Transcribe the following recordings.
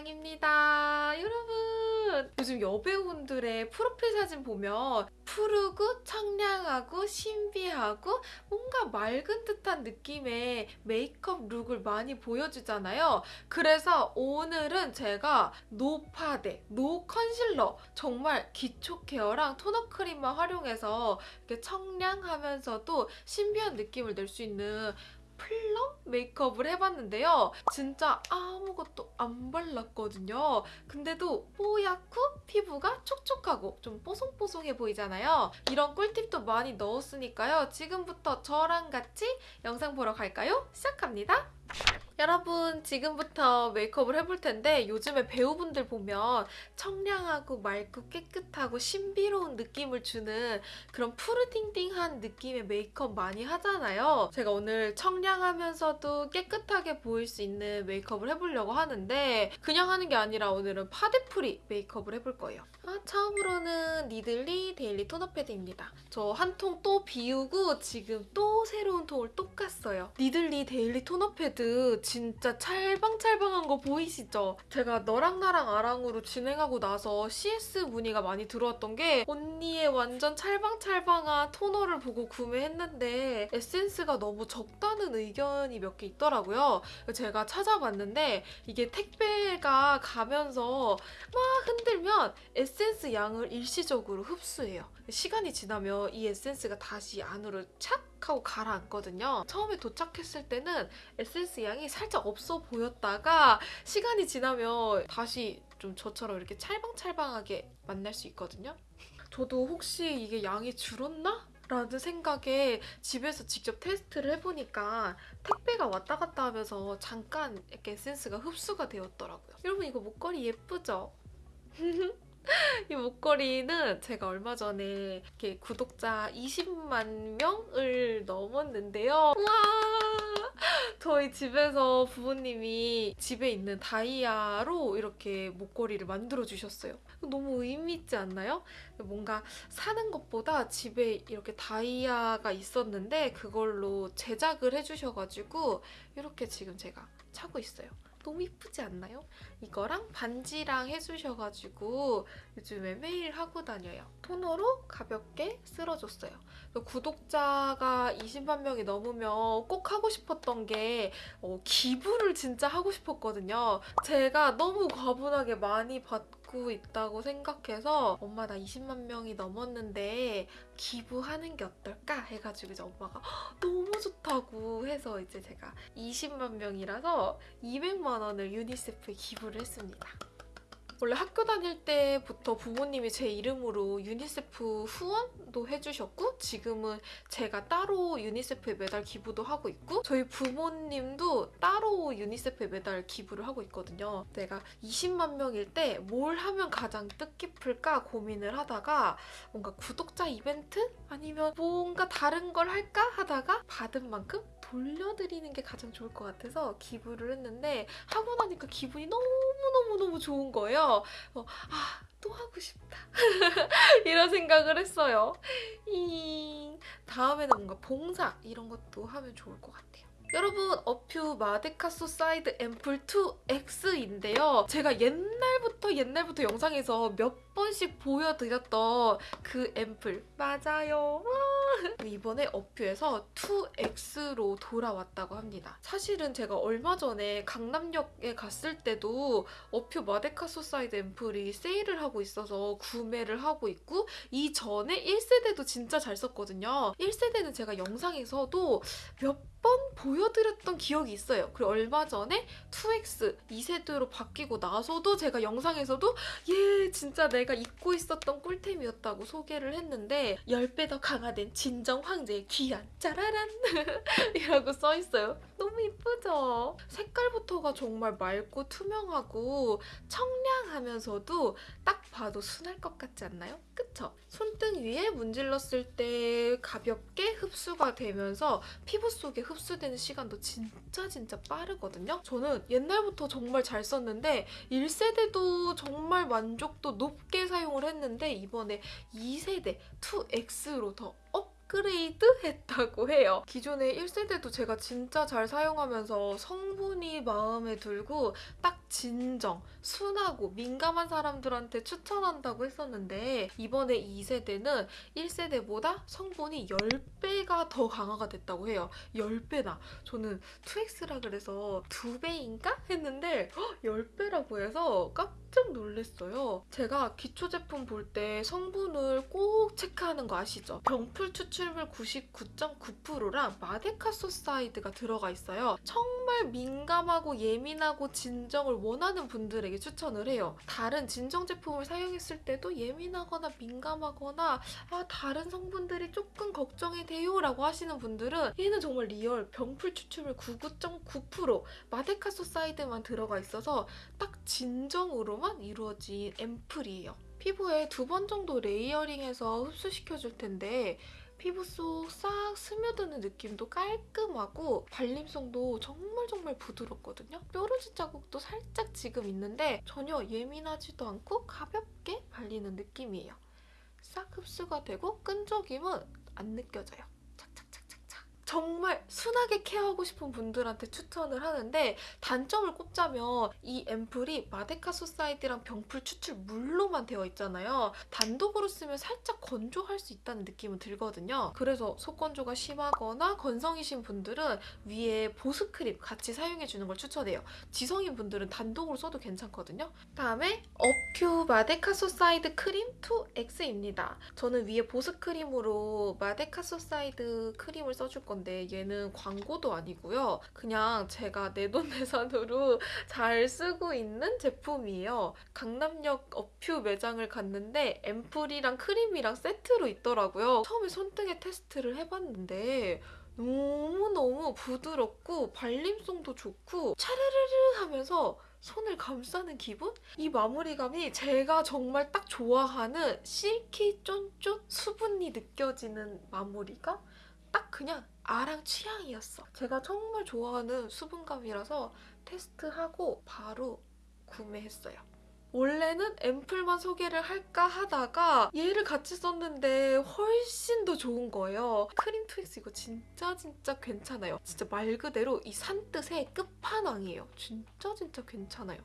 아랑입니다. 여러분 요즘 여배우분들의 프로필 사진 보면 푸르고 청량하고 신비하고 뭔가 맑은 듯한 느낌의 메이크업 look을 많이 보여주잖아요. 그래서 오늘은 제가 no 파데, no concealer 정말 기초 care랑 toner 크림만 활용해서 이렇게 청량하면서도 신비한 느낌을 낼 수 있는 플럼 메이크업을 해봤는데요. 진짜 아무것도 안 발랐거든요. 근데도 뽀얗고 피부가 촉촉하고 좀 뽀송뽀송해 보이잖아요. 이런 꿀팁도 많이 넣었으니까요. 지금부터 저랑 같이 영상 보러 갈까요? 시작합니다. 여러분 지금부터 메이크업을 해볼 텐데 요즘에 배우분들 보면 청량하고 맑고 깨끗하고 신비로운 느낌을 주는 그런 푸르팅팅한 느낌의 메이크업 많이 하잖아요. 제가 오늘 청량하면서도 깨끗하게 보일 수 있는 메이크업을 해보려고 하는데 그냥 하는 게 아니라 오늘은 파데프리 메이크업을 해볼 거예요. 아, 처음으로는 니들리 데일리 토너 패드입니다. 저 한 통 또 비우고 지금 또 새로운 통을 또 깠어요. 니들리 데일리 토너 패드 진짜 찰방찰방한 거 보이시죠? 제가 너랑 나랑 아랑으로 진행하고 나서 CS 문의가 많이 들어왔던 게 언니의 완전 찰방찰방한 토너를 보고 구매했는데 에센스가 너무 적다는 의견이 몇 개 있더라고요. 제가 찾아봤는데 이게 택배가 가면서 막 흔들면 에센스 양을 일시적으로 흡수해요. 시간이 지나면 이 에센스가 다시 안으로 착 하고 가라앉거든요. 처음에 도착했을 때는 에센스 양이 살짝 없어 보였다가 시간이 지나면 다시 좀 저처럼 이렇게 찰방찰방하게 만날 수 있거든요. 저도 혹시 이게 양이 줄었나? 라는 생각에 집에서 직접 테스트를 해보니까 택배가 왔다 갔다 하면서 잠깐 이렇게 에센스가 흡수가 되었더라고요. 여러분 이거 목걸이 예쁘죠? 이 목걸이는 제가 얼마 전에 이렇게 구독자 20만 명을 넘었는데요. 와 저희 집에서 부모님이 집에 있는 다이아로 이렇게 목걸이를 만들어 주셨어요. 너무 의미 있지 않나요? 뭔가 사는 것보다 집에 이렇게 다이아가 있었는데 그걸로 제작을 해주셔가지고 이렇게 지금 제가 차고 있어요. 너무 이쁘지 않나요? 이거랑 반지랑 해주셔가지고 요즘에 매일 하고 다녀요. 토너로 가볍게 쓸어줬어요. 구독자가 20만 명이 넘으면 꼭 하고 싶었던 게 어, 기부를 진짜 하고 싶었거든요. 제가 너무 과분하게 많이 받고 있다고 생각해서 엄마 나 20만 명이 넘었는데 기부하는 게 어떨까 해가지고 이제 엄마가 너무 좋다고 해서 이제 제가 20만 명이라서 200만 원을 유니세프에 기부를 했습니다. 원래 학교 다닐 때부터 부모님이 제 이름으로 유니세프 후원도 해주셨고 지금은 제가 따로 유니세프에 매달 기부도 하고 있고 저희 부모님도 따로 유니세프에 매달 기부를 하고 있거든요. 내가 20만 명일 때 뭘 하면 가장 뜻깊을까 고민을 하다가 뭔가 구독자 이벤트? 아니면 뭔가 다른 걸 할까 하다가 받은 만큼 돌려드리는 게 가장 좋을 것 같아서 기부를 했는데 하고 나니까 기분이 너무너무너무 좋은 거예요. 어, 아, 또 하고 싶다. 이런 생각을 했어요. 이 다음에는 뭔가 봉사 이런 것도 하면 좋을 것 같아요. 여러분 어퓨 마데카소 사이드 앰플 2X인데요. 제가 옛날부터 옛날부터 영상에서 몇 번씩 보여드렸던 그 앰플 맞아요. 이번에 어퓨에서 2X로 돌아왔다고 합니다. 사실은 제가 얼마 전에 강남역에 갔을 때도 어퓨 마데카소 사이드 앰플이 세일을 하고 있어서 구매를 하고 있고 이전에 1세대도 진짜 잘 썼거든요. 1세대는 제가 영상에서도 몇 번 보여드렸던 기억이 있어요. 그리고 얼마 전에 2X 2세대로 바뀌고 나서도 제가 영상에서도 얘 진짜 내가 잊고 있었던 꿀템이었다고 소개를 했는데 10배 더 강화된 진정 황제의 귀환 짜라란 이라고 써있어요. 너무 이쁘죠? 색깔부터가 정말 맑고 투명하고 청량하면서도 딱 봐도 순할 것 같지 않나요? 그쵸? 손등 위에 문질렀을 때 가볍게 흡수가 되면서 피부 속에 흡수되는 시간도 진짜 진짜 빠르거든요? 저는 옛날부터 정말 잘 썼는데 1세대도 정말 만족도 높게 사용을 했는데 이번에 2세대 2X로 더 up! 업그레이드 했다고 해요. 기존의 1세대도 제가 진짜 잘 사용하면서 성분이 마음에 들고 딱 진정, 순하고 민감한 사람들한테 추천한다고 했었는데 이번에 2세대는 1세대보다 성분이 10배가 더 강화가 됐다고 해요. 10배나. 저는 2X라 그래서 2배인가? 했는데 10배라고 해서 깜짝 놀랐어요. 제가 기초 제품 볼 때 성분을 꼭 체크하는 거 아시죠? 병풀 추출물 99.9%랑 마데카소사이드가 들어가 있어요. 정말 민감하고 예민하고 진정을 원하는 분들에게 추천을 해요. 다른 진정 제품을 사용했을 때도 예민하거나 민감하거나 아 다른 성분들이 조금 걱정이 돼요 라고 하시는 분들은 얘는 정말 real 병풀 추출물 99.9% 마데카소사이드만 들어가 있어서 딱 진정으로만 이루어진 앰플이에요. 피부에 두 번 정도 layering해서 흡수시켜줄 텐데 피부 속 싹 스며드는 느낌도 깔끔하고 발림성도 정말 정말 부드럽거든요. 뾰루지 자국도 살짝 지금 있는데 전혀 예민하지도 않고 가볍게 발리는 느낌이에요. 싹 흡수가 되고 끈적임은 안 느껴져요. 정말 순하게 케어하고 싶은 분들한테 추천을 하는데 단점을 꼽자면 이 앰플이 마데카 소사이드랑 병풀 추출 물로만 되어 있잖아요. 단독으로 쓰면 살짝 건조할 수 있다는 느낌은 들거든요. 그래서 속건조가 심하거나 건성이신 분들은 위에 보습 크림 같이 사용해주는 걸 추천해요. 지성인 분들은 단독으로 써도 괜찮거든요. 다음에 어퓨 마데카 소사이드 크림 2X입니다. 저는 위에 보습 크림으로 마데카 소사이드 크림을 써줄 건데 얘는 광고도 아니고요. 그냥 제가 내돈내산으로 잘 쓰고 있는 제품이에요. 강남역 어퓨 매장을 갔는데 앰플이랑 크림이랑 세트로 있더라고요. 처음에 손등에 테스트를 해봤는데 너무너무 부드럽고 발림성도 좋고 차르르르 하면서 손을 감싸는 기분? 이 마무리감이 제가 정말 딱 좋아하는 실키 쫀쫀 수분이 느껴지는 마무리가 딱 그냥 아랑 취향이었어. 제가 정말 좋아하는 수분감이라서 테스트하고 바로 구매했어요. 원래는 앰플만 소개를 할까 하다가 얘를 같이 썼는데 훨씬 더 좋은 거예요. 크림 2X 이거 진짜 진짜 괜찮아요. 진짜 말 그대로 이 산뜻의 끝판왕이에요. 진짜 진짜 괜찮아요.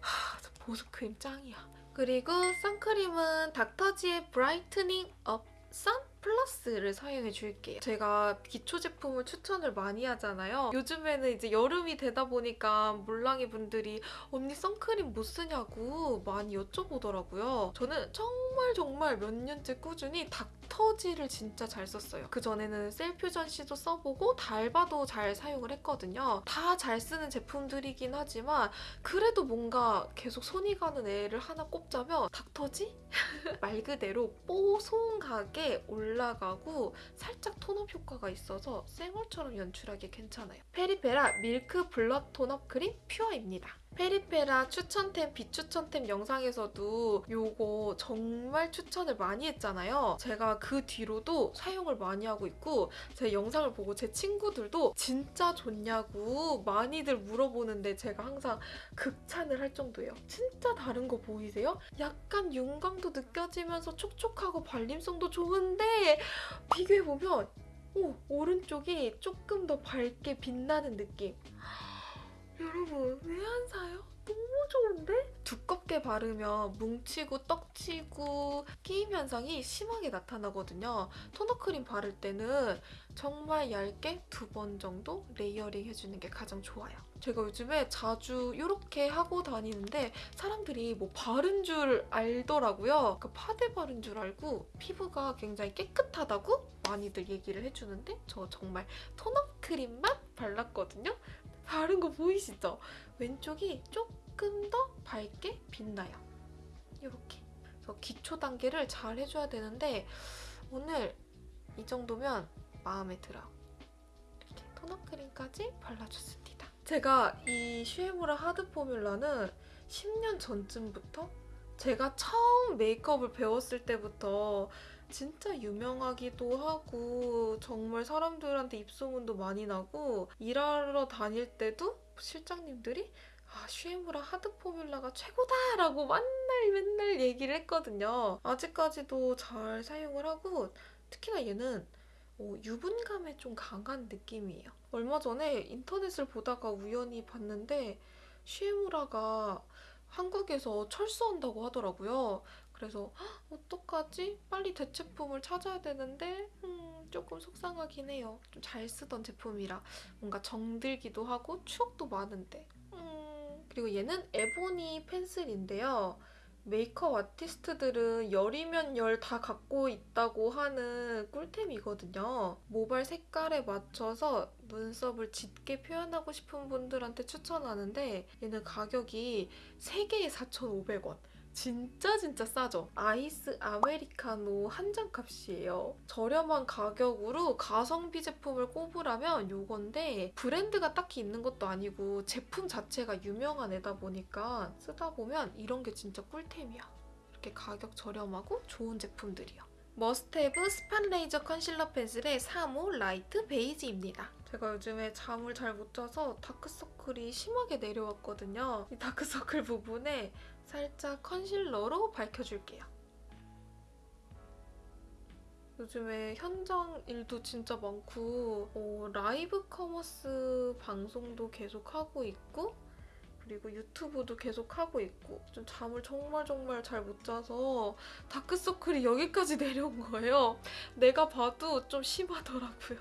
하, 저 보습크림 짱이야. 그리고 선크림은 닥터지의 브라이트닝 업 선 플러스를 사용해 줄게요. 제가 기초 제품을 추천을 많이 하잖아요. 요즘에는 이제 여름이 되다 보니까 몰랑이 분들이 언니 선크림 뭐 쓰냐고 많이 여쭤보더라고요. 저는 정말 정말 몇 년째 꾸준히 닥터지를 진짜 잘 썼어요. 그 전에는 셀퓨전 C도 써보고 달바도 잘 사용을 했거든요. 다 잘 쓰는 제품들이긴 하지만 그래도 뭔가 계속 손이 가는 애를 하나 꼽자면 닥터지? 말 그대로 뽀송하게 올라 가고 살짝 tone-up 효과가 있어서 쌩얼처럼 연출하기 괜찮아요. 페리페라 밀크 블러 톤업 크림 퓨어입니다. 페리페라 추천템, 비추천템 영상에서도 요거 정말 추천을 많이 했잖아요. 제가 그 뒤로도 사용을 많이 하고 있고 제 영상을 보고 제 친구들도 진짜 좋냐고 많이들 물어보는데 제가 항상 극찬을 할 정도예요. 진짜 다른 거 보이세요? 약간 윤광도 느껴지면서 촉촉하고 발림성도 좋은데 비교해보면 오, 오른쪽이 조금 더 밝게 빛나는 느낌. 여러분 왜 안 사요? 너무 좋은데? 두껍게 바르면 뭉치고 떡치고 끼임 현상이 심하게 나타나거든요. 토너 크림 바를 때는 정말 얇게 두 번 정도 layering 해주는 게 가장 좋아요. 제가 요즘에 자주 이렇게 하고 다니는데 사람들이 뭐 바른 줄 알더라고요. 그 파데 바른 줄 알고 피부가 굉장히 깨끗하다고 많이들 얘기를 해주는데 저 정말 토너 크림만 발랐거든요. 바른 거 보이시죠? 왼쪽이 조금 더 밝게 빛나요. 이렇게. 그래서 기초 단계를 잘 해줘야 되는데 오늘 이 정도면 마음에 들어. 이렇게 토너 크림까지 발라줬습니다. 제가 이 슈에무라 하드 포뮬러는 10년 전쯤부터 제가 처음 메이크업을 배웠을 때부터 진짜 유명하기도 하고 정말 사람들한테 입소문도 많이 나고 일하러 다닐 때도 실장님들이 아, 슈에무라 하드 포뮬라가 최고다라고 맨날 맨날 얘기를 했거든요. 아직까지도 잘 사용을 하고 특히나 얘는 어, 유분감에 좀 강한 느낌이에요. 얼마 전에 인터넷을 보다가 우연히 봤는데 시에무라가 한국에서 철수한다고 하더라고요. 그래서 "헉, 어떡하지? 빨리 대체품을 찾아야 되는데 음, 조금 속상하긴 해요. 좀 잘 쓰던 제품이라 뭔가 정들기도 하고 추억도 많은데. 음, 그리고 얘는 에보니 펜슬인데요. 메이크업 아티스트들은 열이면 열 다 갖고 있다고 하는 꿀템이거든요. 모발 색깔에 맞춰서 눈썹을 짙게 표현하고 싶은 분들한테 추천하는데 얘는 가격이 3개에 4,500원. 진짜 진짜 싸죠? 아이스 아메리카노 한 잔 값이에요. 저렴한 가격으로 가성비 제품을 꼽으라면 요건데 브랜드가 딱히 있는 것도 아니고 제품 자체가 유명한 애다 보니까 쓰다 보면 이런 게 진짜 꿀템이야. 이렇게 가격 저렴하고 좋은 제품들이요. 머스테브 spot eraser concealer pencil의 3호 light beige입니다. 제가 요즘에 잠을 잘 못 자서 다크서클이 심하게 내려왔거든요. 이 다크서클 부분에 살짝 concealer로 밝혀줄게요. 요즘에 현장 일도 진짜 많고 어, live commerce 방송도 계속 하고 있고 그리고 유튜브도 계속 하고 있고 좀 잠을 정말 정말 잘 못 자서 다크서클이 여기까지 내려온 거예요. 내가 봐도 좀 심하더라고요.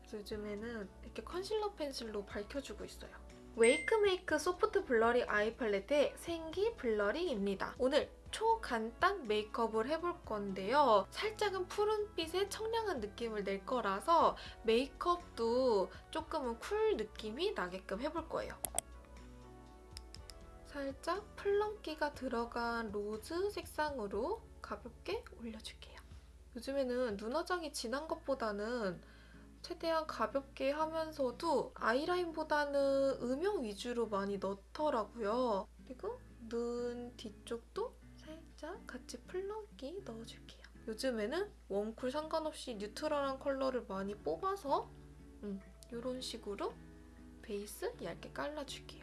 그래서 요즘에는 이렇게 concealer pencil로 밝혀주고 있어요. 웨이크메이크 soft blurry eye palette의 생기 blurry입니다. 오늘 초간단 메이크업을 해볼 건데요. 살짝은 푸른빛의 청량한 느낌을 낼 거라서 메이크업도 조금은 cool 느낌이 나게끔 해볼 거예요. 살짝 plum기가 들어간 rose 색상으로 가볍게 올려줄게요. 요즘에는 눈화장이 진한 것보다는 최대한 가볍게 하면서도 아이라인보다는 음영 위주로 많이 넣더라고요. 그리고 눈 뒤쪽도 살짝 같이 plum기 넣어줄게요. 요즘에는 warm cool 상관없이 neutral한 컬러를 많이 뽑아서 음, 이런 식으로 베이스 얇게 깔아줄게요.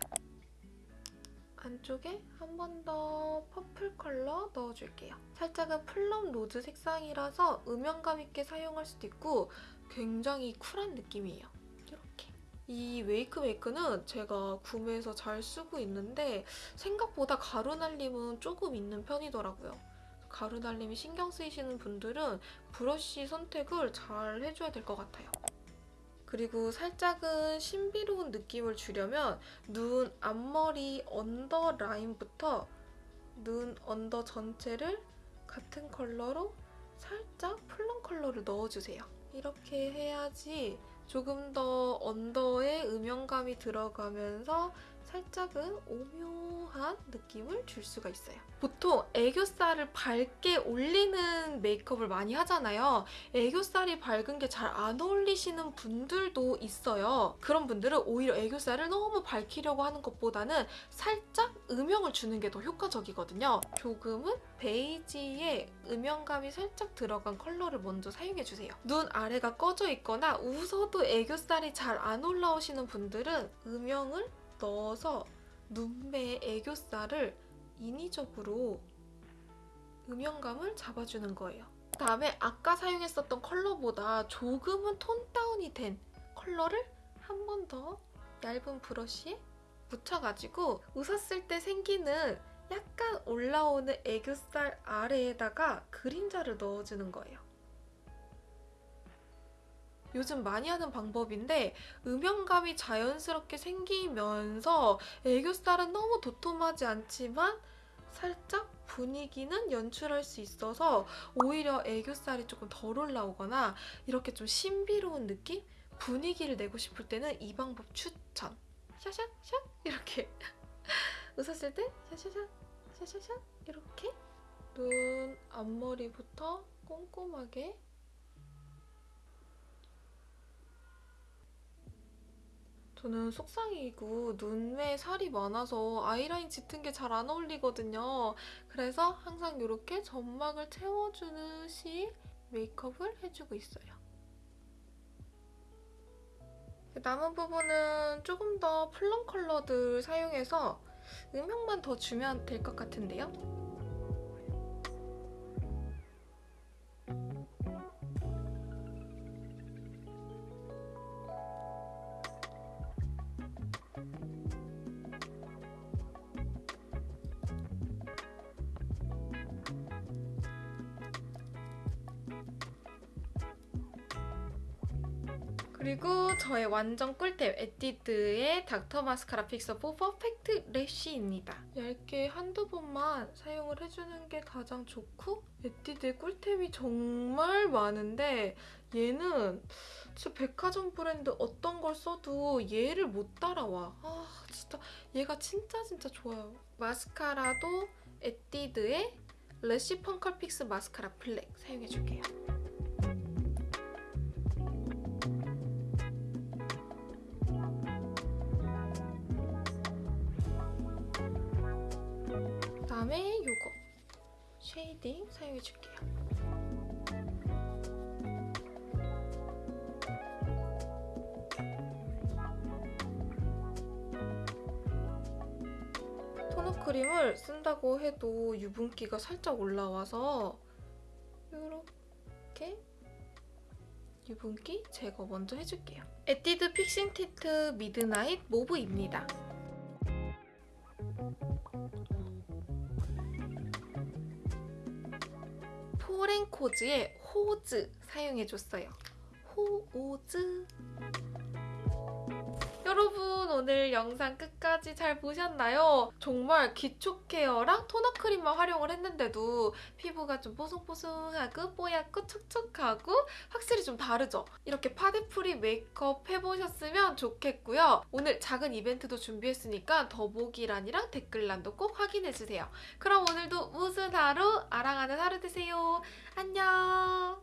안쪽에 한 번 더 purple 컬러 넣어줄게요. 살짝은 plum rose 색상이라서 음영감 있게 사용할 수도 있고 굉장히 cool한 느낌이에요. 이렇게. 이 웨이크메이크는 제가 구매해서 잘 쓰고 있는데 생각보다 가루 날림은 조금 있는 편이더라고요. 가루 날림이 신경 쓰이시는 분들은 브러쉬 선택을 잘 해줘야 될 것 같아요. 그리고 살짝은 신비로운 느낌을 주려면 눈 앞머리 under 라인부터 눈 under 전체를 같은 컬러로 살짝 plum 컬러를 넣어주세요. 이렇게 해야지 조금 더 under에 음영감이 들어가면서 살짝은 오묘한 느낌을 줄 수가 있어요. 보통 애교살을 밝게 올리는 메이크업을 많이 하잖아요. 애교살이 밝은 게 잘 안 어울리시는 분들도 있어요. 그런 분들은 오히려 애교살을 너무 밝히려고 하는 것보다는 살짝 음영을 주는 게 더 효과적이거든요. 조금은 베이지에 음영감이 살짝 들어간 컬러를 먼저 사용해주세요. 눈 아래가 꺼져 있거나 웃어도 애교살이 잘 안 올라오시는 분들은 음영을 넣어서 눈매의 애교살을 인위적으로 음영감을 잡아주는 거예요. 다음에 아까 사용했었던 컬러보다 조금은 톤 다운이 된 컬러를 한 번 더 얇은 브러쉬에 묻혀가지고 웃었을 때 생기는 약간 올라오는 애교살 아래에다가 그림자를 넣어주는 거예요. 요즘 많이 하는 방법인데 음영감이 자연스럽게 생기면서 애교살은 너무 도톰하지 않지만 살짝 분위기는 연출할 수 있어서 오히려 애교살이 조금 덜 올라오거나 이렇게 좀 신비로운 느낌? 분위기를 내고 싶을 때는 이 방법 추천! 샤샤 샤? 이렇게. 웃었을 때 샤샤샤? 샤샤샤? 이렇게. 눈 앞머리부터 꼼꼼하게 저는 속상이고 눈매에 살이 많아서 아이라인 짙은 게 잘 안 어울리거든요. 그래서 항상 이렇게 점막을 채워주듯이 메이크업을 해주고 있어요. 남은 부분은 조금 더 플럼 컬러들 사용해서 음영만 더 주면 될 것 같은데요? 그리고 저의 완전 꿀템 에뛰드의 doctor mascara fixer for perfect lash입니다. 얇게 한두 번만 사용을 해주는 게 가장 좋고 에뛰드의 꿀템이 정말 많은데 얘는 진짜 백화점 브랜드 어떤 걸 써도 얘를 못 따라와. 아 진짜 얘가 진짜 진짜 좋아요. 마스카라도 에뛰드의 lash perm curl fix mascara black 사용해줄게요. 다음에 요거 shading 사용해줄게요. 토너 크림을 쓴다고 해도 유분기가 살짝 올라와서 이렇게 유분기 제거 먼저 해줄게요. 에뛰드 fixing tint midnight mauve입니다. 포렌코즈의 호즈 사용해줬어요. 호오즈. 여러분 오늘 영상 끝까지 잘 보셨나요? 정말 기초 care랑 토너 크림만 활용을 했는데도 피부가 좀 뽀송뽀송하고 뽀얗고 촉촉하고 확실히 좀 다르죠? 이렇게 파데free 메이크업 해보셨으면 좋겠고요. 오늘 작은 이벤트도 준비했으니까 더보기란이랑 댓글란도 꼭 확인해주세요. 그럼 오늘도 무슨 하루? 아랑하는 하루 되세요. 안녕!